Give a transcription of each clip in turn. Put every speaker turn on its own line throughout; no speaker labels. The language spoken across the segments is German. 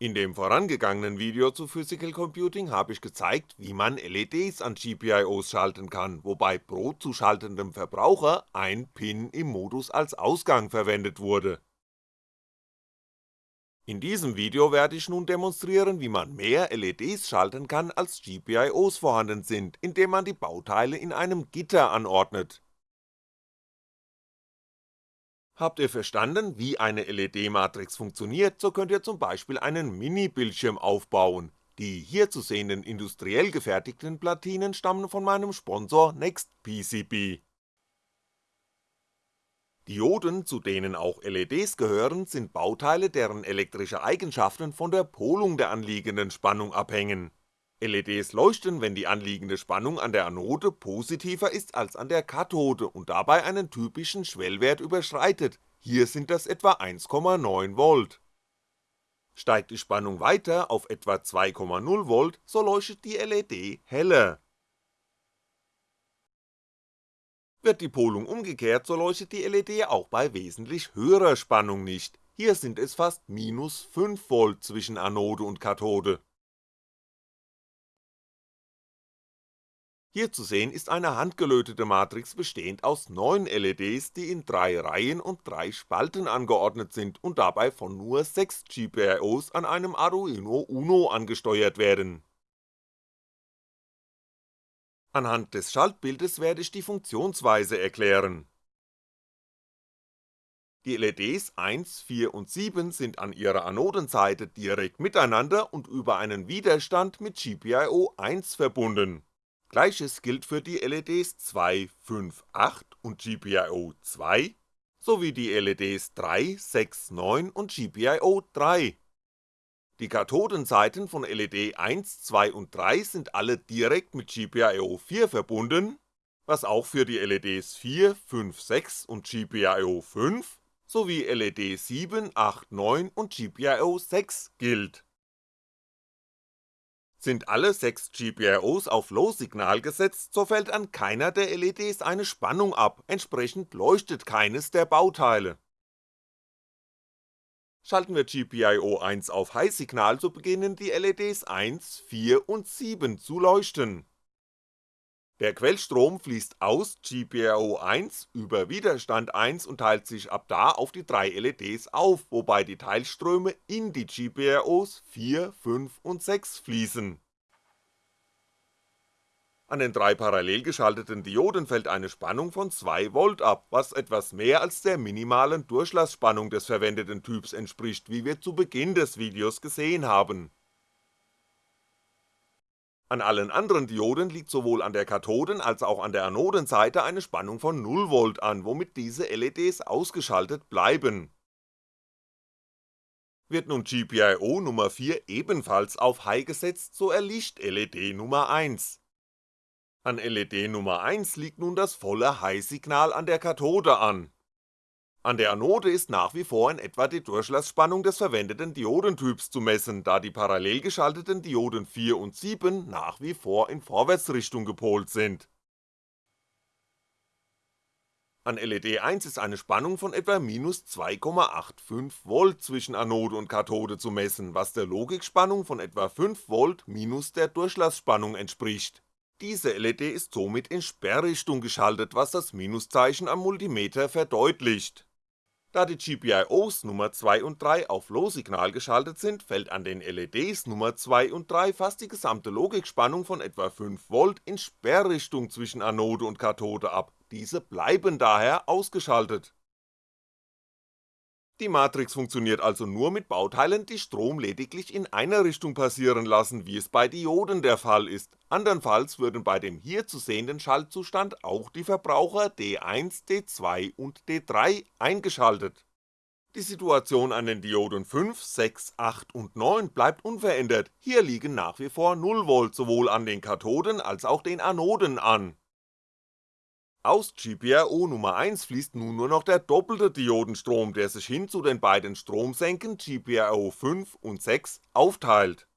In dem vorangegangenen Video zu Physical Computing habe ich gezeigt, wie man LEDs an GPIOs schalten kann, wobei pro zuschaltendem Verbraucher ein Pin im Modus als Ausgang verwendet wurde. In diesem Video werde ich nun demonstrieren, wie man mehr LEDs schalten kann als GPIOs vorhanden sind, indem man die Bauteile in einem Gitter anordnet Habt ihr verstanden, wie eine LED-Matrix funktioniert, so könnt ihr zum Beispiel einen Mini-Bildschirm aufbauen. Die hier zu sehenden industriell gefertigten Platinen stammen von meinem Sponsor NextPCB. Dioden, zu denen auch LEDs gehören, sind Bauteile, deren elektrische Eigenschaften von der Polung der anliegenden Spannung abhängen LEDs leuchten, wenn die anliegende Spannung an der Anode positiver ist als an der Kathode und dabei einen typischen Schwellwert überschreitet, hier sind das etwa 1,9V. Steigt die Spannung weiter auf etwa 2,0V, so leuchtet die LED heller. Wird die Polung umgekehrt, so leuchtet die LED auch bei wesentlich höherer Spannung nicht, hier sind es fast minus 5V zwischen Anode und Kathode Hier zu sehen ist eine handgelötete Matrix bestehend aus 9 LEDs, die in 3 Reihen und 3 Spalten angeordnet sind und dabei von nur 6 GPIOs an einem Arduino Uno angesteuert werden. Anhand des Schaltbildes werde ich die Funktionsweise erklären. Die LEDs 1, 4 und 7 sind an ihrer Anodenseite direkt miteinander und über einen Widerstand mit GPIO 1 verbunden Gleiches gilt für die LEDs 2, 5, 8 und GPIO 2 sowie die LEDs 3, 6, 9 und GPIO 3. Die Kathodenseiten von LED 1, 2 und 3 sind alle direkt mit GPIO 4 verbunden, was auch für die LEDs 4, 5, 6 und GPIO 5 sowie LED 7, 8, 9 und GPIO 6 gilt sind alle 6 GPIOs auf Low-Signal gesetzt, so fällt an keiner der LEDs eine Spannung ab, entsprechend leuchtet keines der Bauteile. Schalten wir GPIO 1 auf High-Signal, so beginnen die LEDs 1, 4 und 7 zu leuchten der Quellstrom fließt aus GPIO 1 über Widerstand 1 und teilt sich ab da auf die drei LEDs auf, wobei die Teilströme in die GPIOs 4, 5 und 6 fließen. An den drei parallel geschalteten Dioden fällt eine Spannung von 2V ab, was etwas mehr als der minimalen Durchlassspannung des verwendeten Typs entspricht, wie wir zu Beginn des Videos gesehen haben an allen anderen Dioden liegt sowohl an der Kathoden- als auch an der Anodenseite eine Spannung von 0V an, womit diese LEDs ausgeschaltet bleiben. Wird nun GPIO Nummer 4 ebenfalls auf High gesetzt, so erlischt LED Nummer 1. An LED Nummer 1 liegt nun das volle High-Signal an der Kathode an an der Anode ist nach wie vor in etwa die Durchlassspannung des verwendeten Diodentyps zu messen, da die parallel geschalteten Dioden 4 und 7 nach wie vor in Vorwärtsrichtung gepolt sind. An LED 1 ist eine Spannung von etwa minus 2,85V zwischen Anode und Kathode zu messen, was der Logikspannung von etwa 5V minus der Durchlassspannung entspricht. Diese LED ist somit in Sperrrichtung geschaltet, was das Minuszeichen am Multimeter verdeutlicht da die GPIOs Nummer 2 und 3 auf Low-Signal geschaltet sind, fällt an den LEDs Nummer 2 und 3 fast die gesamte Logikspannung von etwa 5V in Sperrrichtung zwischen Anode und Kathode ab, diese bleiben daher ausgeschaltet die Matrix funktioniert also nur mit Bauteilen, die Strom lediglich in einer Richtung passieren lassen, wie es bei Dioden der Fall ist, andernfalls würden bei dem hier zu sehenden Schaltzustand auch die Verbraucher D1, D2 und D3 eingeschaltet. Die Situation an den Dioden 5, 6, 8 und 9 bleibt unverändert, hier liegen nach wie vor 0V sowohl an den Kathoden als auch den Anoden an aus GPIO Nummer 1 fließt nun nur noch der doppelte Diodenstrom, der sich hin zu den beiden Stromsenken GPIO 5 und 6 aufteilt.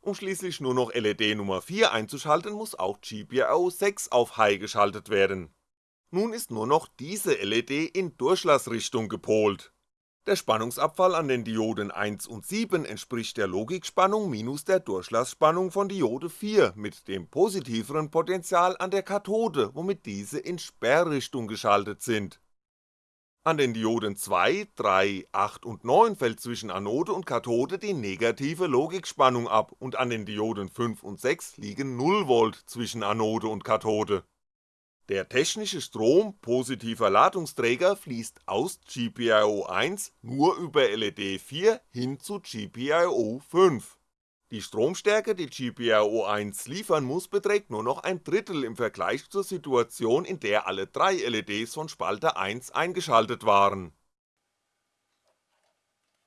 Um schließlich nur noch LED Nummer 4 einzuschalten, muss auch GPIO 6 auf High geschaltet werden. Nun ist nur noch diese LED in Durchlassrichtung gepolt Der Spannungsabfall an den Dioden 1 und 7 entspricht der Logikspannung minus der Durchlassspannung von Diode 4 mit dem positiveren Potential an der Kathode, womit diese in Sperrrichtung geschaltet sind. An den Dioden 2, 3, 8 und 9 fällt zwischen Anode und Kathode die negative Logikspannung ab und an den Dioden 5 und 6 liegen 0V zwischen Anode und Kathode der technische Strom positiver Ladungsträger fließt aus GPIO 1 nur über LED 4 hin zu GPIO 5. Die Stromstärke, die GPIO 1 liefern muss, beträgt nur noch ein Drittel im Vergleich zur Situation, in der alle drei LEDs von Spalte 1 eingeschaltet waren.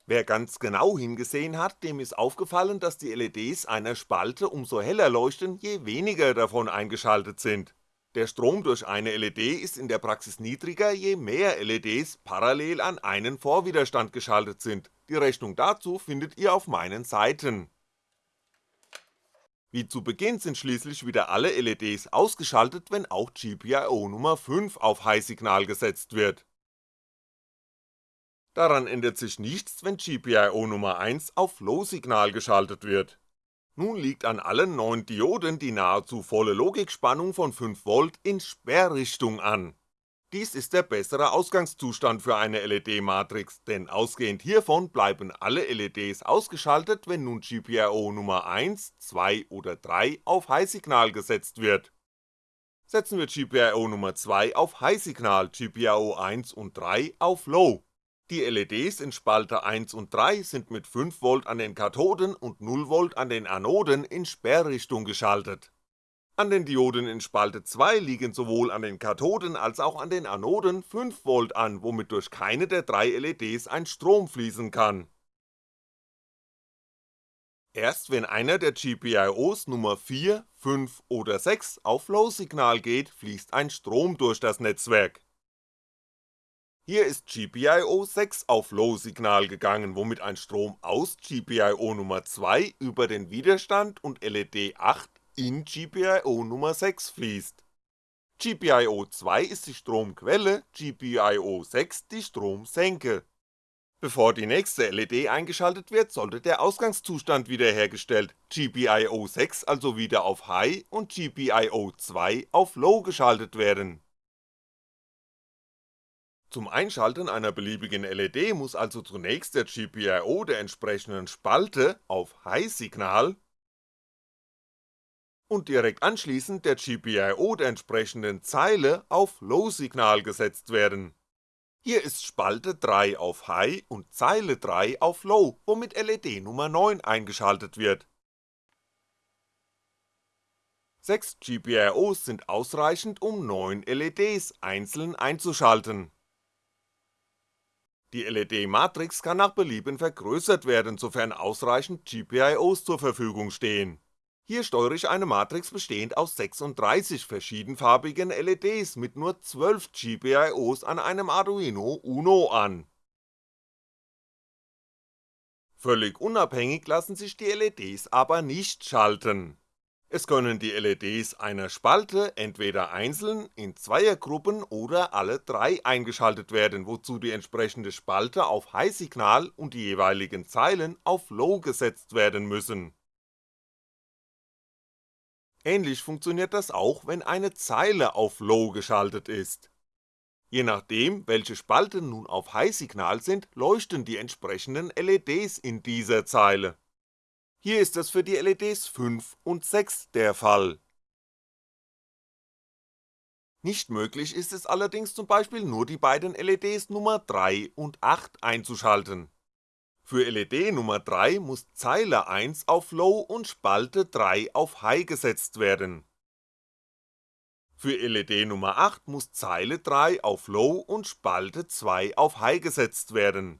Wer ganz genau hingesehen hat, dem ist aufgefallen, dass die LEDs einer Spalte umso heller leuchten, je weniger davon eingeschaltet sind der Strom durch eine LED ist in der Praxis niedriger, je mehr LEDs parallel an einen Vorwiderstand geschaltet sind, die Rechnung dazu findet ihr auf meinen Seiten. Wie zu Beginn sind schließlich wieder alle LEDs ausgeschaltet, wenn auch GPIO Nummer 5 auf High-Signal gesetzt wird. Daran ändert sich nichts, wenn GPIO Nummer 1 auf Low-Signal geschaltet wird nun liegt an allen neun Dioden die nahezu volle Logikspannung von 5V in Sperrrichtung an. Dies ist der bessere Ausgangszustand für eine LED-Matrix, denn ausgehend hiervon bleiben alle LEDs ausgeschaltet, wenn nun GPIO Nummer 1, 2 oder 3 auf High-Signal gesetzt wird. Setzen wir GPIO Nummer 2 auf High-Signal, GPIO 1 und 3 auf Low die LEDs in Spalte 1 und 3 sind mit 5V an den Kathoden und 0V an den Anoden in Sperrrichtung geschaltet. An den Dioden in Spalte 2 liegen sowohl an den Kathoden als auch an den Anoden 5V an, womit durch keine der drei LEDs ein Strom fließen kann. Erst wenn einer der GPIOs Nummer 4, 5 oder 6 auf Low-Signal geht, fließt ein Strom durch das Netzwerk hier ist GPIO 6 auf Low-Signal gegangen, womit ein Strom aus GPIO Nummer 2 über den Widerstand und LED 8 in GPIO Nummer 6 fließt. GPIO 2 ist die Stromquelle, GPIO 6 die Stromsenke. Bevor die nächste LED eingeschaltet wird, sollte der Ausgangszustand wiederhergestellt, GPIO 6 also wieder auf High und GPIO 2 auf Low geschaltet werden zum Einschalten einer beliebigen LED muss also zunächst der GPIO der entsprechenden Spalte auf High-Signal und direkt anschließend der GPIO der entsprechenden Zeile auf Low-Signal gesetzt werden. Hier ist Spalte 3 auf High und Zeile 3 auf Low, womit LED Nummer 9 eingeschaltet wird. 6 GPIOs sind ausreichend, um 9 LEDs einzeln einzuschalten die LED-Matrix kann nach Belieben vergrößert werden, sofern ausreichend GPIOs zur Verfügung stehen. Hier steuere ich eine Matrix bestehend aus 36 verschiedenfarbigen LEDs mit nur 12 GPIOs an einem Arduino Uno an. Völlig unabhängig lassen sich die LEDs aber nicht schalten es können die LEDs einer Spalte entweder einzeln, in Zweiergruppen oder alle drei eingeschaltet werden, wozu die entsprechende Spalte auf High-Signal und die jeweiligen Zeilen auf Low gesetzt werden müssen. Ähnlich funktioniert das auch, wenn eine Zeile auf Low geschaltet ist. Je nachdem, welche Spalten nun auf High-Signal sind, leuchten die entsprechenden LEDs in dieser Zeile hier ist das für die LEDs 5 und 6 der Fall. Nicht möglich ist es allerdings zum Beispiel nur die beiden LEDs Nummer 3 und 8 einzuschalten. Für LED Nummer 3 muss Zeile 1 auf Low und Spalte 3 auf High gesetzt werden. Für LED Nummer 8 muss Zeile 3 auf Low und Spalte 2 auf High gesetzt werden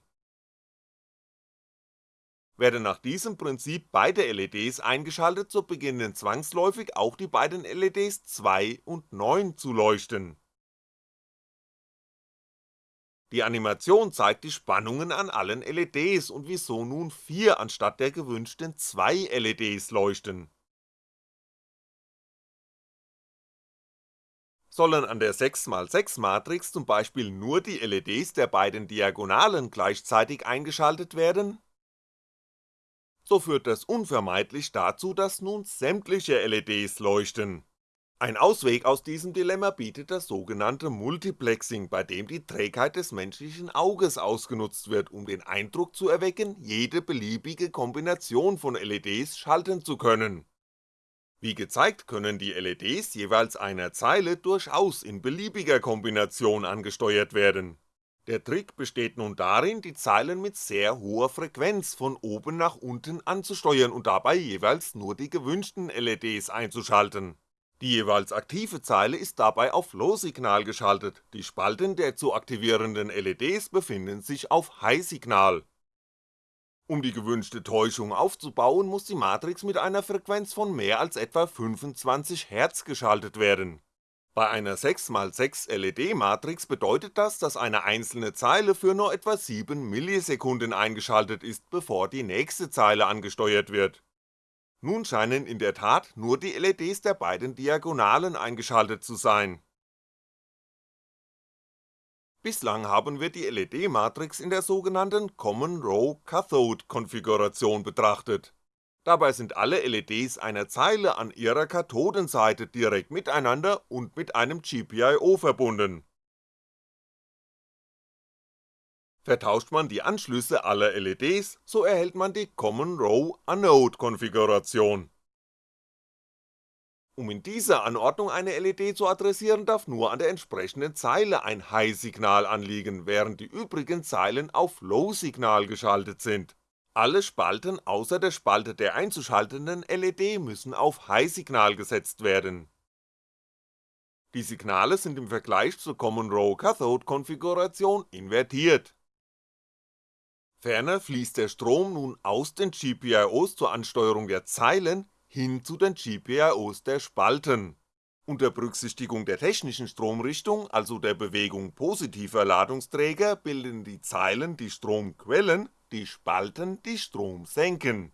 werden nach diesem Prinzip beide LEDs eingeschaltet, so beginnen zwangsläufig auch die beiden LEDs 2 und 9 zu leuchten. Die Animation zeigt die Spannungen an allen LEDs und wieso nun 4 anstatt der gewünschten 2 LEDs leuchten Sollen an der 6x6 Matrix zum Beispiel nur die LEDs der beiden Diagonalen gleichzeitig eingeschaltet werden? So führt das unvermeidlich dazu, dass nun sämtliche LEDs leuchten. Ein Ausweg aus diesem Dilemma bietet das sogenannte Multiplexing, bei dem die Trägheit des menschlichen Auges ausgenutzt wird, um den Eindruck zu erwecken, jede beliebige Kombination von LEDs schalten zu können wie gezeigt können die LEDs jeweils einer Zeile durchaus in beliebiger Kombination angesteuert werden. Der Trick besteht nun darin, die Zeilen mit sehr hoher Frequenz von oben nach unten anzusteuern und dabei jeweils nur die gewünschten LEDs einzuschalten. Die jeweils aktive Zeile ist dabei auf Low-Signal geschaltet, die Spalten der zu aktivierenden LEDs befinden sich auf High-Signal um die gewünschte Täuschung aufzubauen, muss die Matrix mit einer Frequenz von mehr als etwa 25Hz geschaltet werden. Bei einer 6x6 LED-Matrix bedeutet das, dass eine einzelne Zeile für nur etwa 7 Millisekunden eingeschaltet ist, bevor die nächste Zeile angesteuert wird. Nun scheinen in der Tat nur die LEDs der beiden Diagonalen eingeschaltet zu sein Bislang haben wir die LED-Matrix in der sogenannten Common Row Cathode Konfiguration betrachtet. Dabei sind alle LEDs einer Zeile an ihrer Kathodenseite direkt miteinander und mit einem GPIO verbunden. Vertauscht man die Anschlüsse aller LEDs, so erhält man die Common Row Anode Konfiguration um in dieser Anordnung eine LED zu adressieren, darf nur an der entsprechenden Zeile ein High-Signal anliegen, während die übrigen Zeilen auf Low-Signal geschaltet sind. Alle Spalten außer der Spalte der einzuschaltenden LED müssen auf High-Signal gesetzt werden. Die Signale sind im Vergleich zur Common Row Cathode Konfiguration invertiert. Ferner fließt der Strom nun aus den GPIOs zur Ansteuerung der Zeilen hin zu den GPIOs der Spalten. Unter Berücksichtigung der technischen Stromrichtung, also der Bewegung positiver Ladungsträger, bilden die Zeilen die Stromquellen, die Spalten die Stromsenken.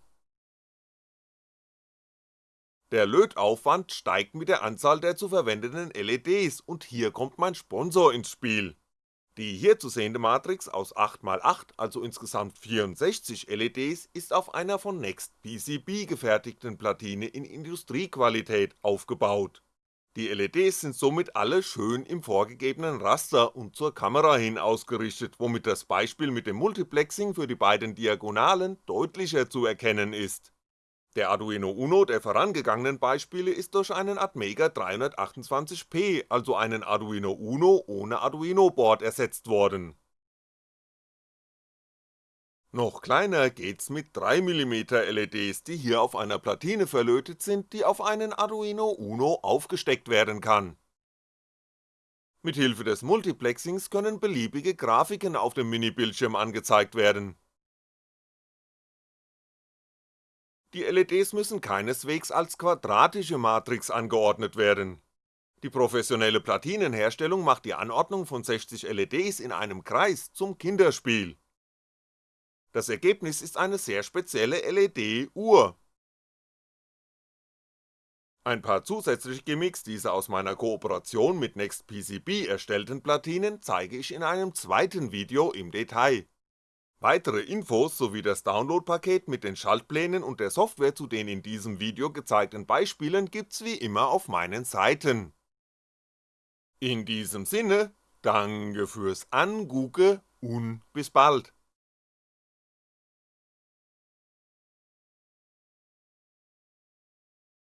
Der Lötaufwand steigt mit der Anzahl der zu verwendenden LEDs und hier kommt mein Sponsor ins Spiel die hier zu sehende Matrix aus 8x8, also insgesamt 64 LEDs, ist auf einer von Next PCB gefertigten Platine in Industriequalität aufgebaut. Die LEDs sind somit alle schön im vorgegebenen Raster und zur Kamera hin ausgerichtet, womit das Beispiel mit dem Multiplexing für die beiden Diagonalen deutlicher zu erkennen ist der Arduino Uno der vorangegangenen Beispiele ist durch einen Atmega 328P, also einen Arduino Uno ohne Arduino-Board ersetzt worden. Noch kleiner geht's mit 3mm LEDs, die hier auf einer Platine verlötet sind, die auf einen Arduino Uno aufgesteckt werden kann. Mithilfe des Multiplexings können beliebige Grafiken auf dem Mini-Bildschirm angezeigt werden Die LEDs müssen keineswegs als quadratische Matrix angeordnet werden. Die professionelle Platinenherstellung macht die Anordnung von 60 LEDs in einem Kreis zum Kinderspiel. Das Ergebnis ist eine sehr spezielle LED-Uhr. Ein paar zusätzliche Gimmicks dieser aus meiner Kooperation mit NextPCB erstellten Platinen zeige ich in einem zweiten Video im Detail Weitere Infos sowie das Downloadpaket mit den Schaltplänen und der Software zu den in diesem Video gezeigten Beispielen gibt's wie immer auf meinen Seiten. In diesem Sinne, danke fürs Angucke und bis bald